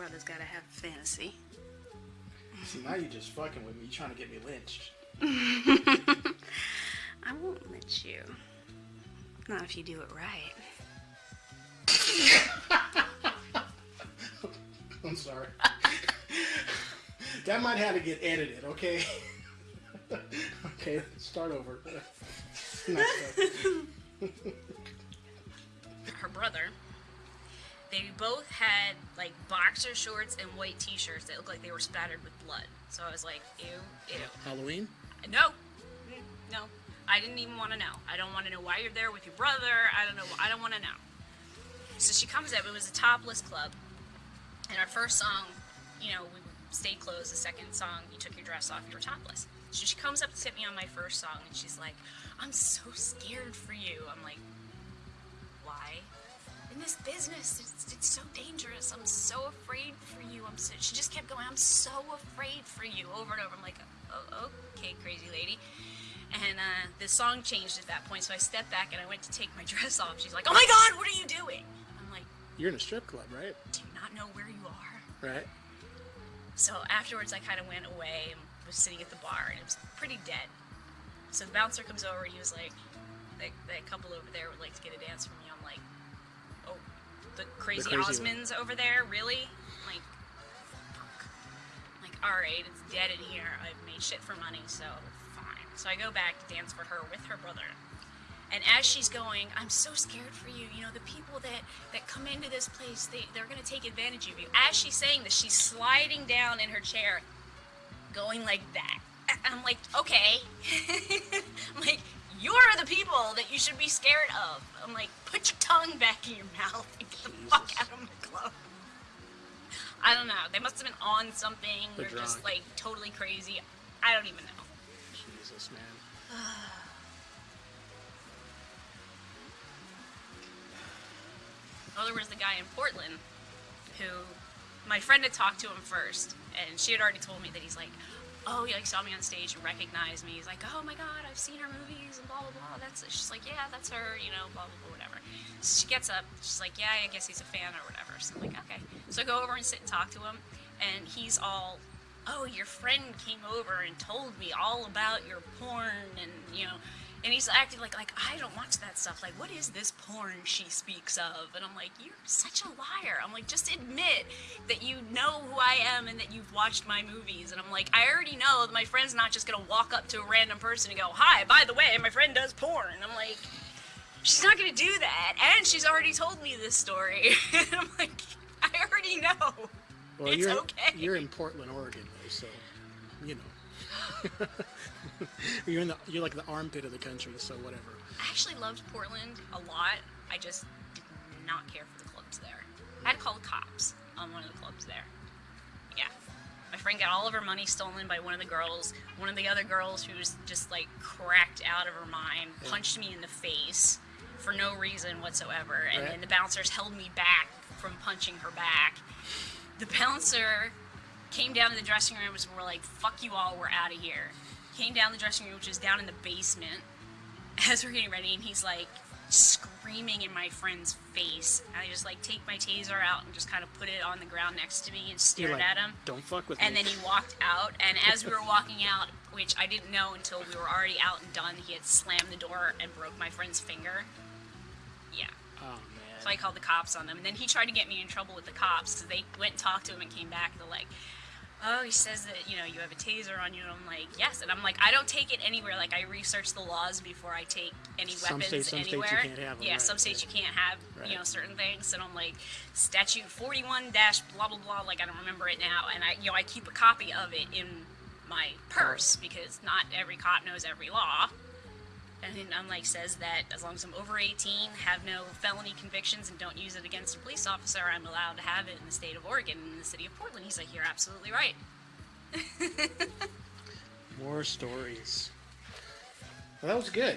brother's gotta have fantasy. See, now you're just fucking with me. You're trying to get me lynched. I won't lynch you. Not if you do it right. I'm sorry. that might have to get edited, okay? okay, start over. Her brother, they both had like boxer shorts and white t-shirts that looked like they were spattered with blood. So I was like, ew, ew. Halloween? No, mm, no. I didn't even want to know. I don't want to know why you're there with your brother. I don't know. I don't want to know. So she comes up. It was a topless club, and our first song, you know, we stayed closed. The second song, you took your dress off. You were topless. So she comes up to hit me on my first song, and she's like, "I'm so scared for you." I'm like, "Why?" In this business, it's, it's so dangerous. I'm so afraid for you. I'm so, she just kept going. I'm so afraid for you over and over. I'm like, oh, okay, crazy lady. And uh, the song changed at that point, so I stepped back and I went to take my dress off. She's like, "Oh my God, what are you doing?" I'm like, You're in a strip club, right? "Do you not know where you are?" Right. So afterwards, I kind of went away and was sitting at the bar, and it was pretty dead. So the bouncer comes over. And he was like, "That, that couple over there would like to get a dance from you." I'm like, "Oh, crazy, crazy one. Osmonds over there, really?" Like, fuck. Like, all right, it's dead in here. I've made shit for money, so fine. So I go back to dance for her with her brother. And as she's going, I'm so scared for you. You know, the people that, that come into this place, they, they're going to take advantage of you. As she's saying this, she's sliding down in her chair, going like that. I'm like, okay. I'm like, people that you should be scared of. I'm like, put your tongue back in your mouth and get the fuck out of my club. I don't know. They must have been on something. They're They're just like totally crazy. I don't even know. Jesus, man. Oh, there was the guy in Portland who my friend had talked to him first, and she had already told me that he's like, oh, he like saw me on stage and recognized me. He's like, oh my god, I've seen her movies and blah blah blah. That's she's like, yeah, that's her, you know, blah blah blah, whatever. So she gets up, she's like, yeah, I guess he's a fan or whatever. So I'm like, okay. So I go over and sit and talk to him, and he's all. Oh, your friend came over and told me all about your porn, and you know, and he's acting like like I don't watch that stuff. Like, what is this porn she speaks of? And I'm like, you're such a liar. I'm like, just admit that you know who I am and that you've watched my movies. And I'm like, I already know that my friend's not just gonna walk up to a random person and go, hi, by the way, my friend does porn. And I'm like, she's not gonna do that. And she's already told me this story. and I'm like, I already know. Well, It's you're okay. you're in Portland, Oregon, though, so you know. you're in the you're like the armpit of the country, so whatever. I actually loved Portland a lot. I just did not care for the clubs there. I had to call the cops on one of the clubs there. Yeah. My friend got all of her money stolen by one of the girls. One of the other girls who was just like cracked out of her mind punched me in the face for no reason whatsoever. And Right. then the bouncers held me back from punching her back. The bouncer came down to the dressing room and were like, fuck you all, we're out of here. Came down the dressing room, which is down in the basement as we're getting ready, and he's like screaming in my friend's face. And I just like take my taser out and just kind of put it on the ground next to me and stared like, at him. Don't fuck with And me. And then he walked out, and as we were walking out, which I didn't know until we were already out and done, he had slammed the door and broke my friend's finger. Yeah. Oh man. So I called the cops on them, and then he tried to get me in trouble with the cops because they went and talked to him and came back. And they're like, "Oh, he says that you know you have a taser on you." And I'm like, "Yes," and I'm like, "I don't take it anywhere. Like I research the laws before I take any Some weapons states- some states you anywhere. can't have 'em, yeah, right, some states right. you can't have Right. you know certain things." And I'm like, "Statute 41 dash blah blah blah." Like I don't remember it now, and I you know I keep a copy of it in my purse because not every cop knows every law. And then I'm like says that as long as I'm over 18, have no felony convictions, and don't use it against a police officer, I'm allowed to have it in the state of Oregon, in the city of Portland. He's like, you're absolutely right. More stories. Well, that was good.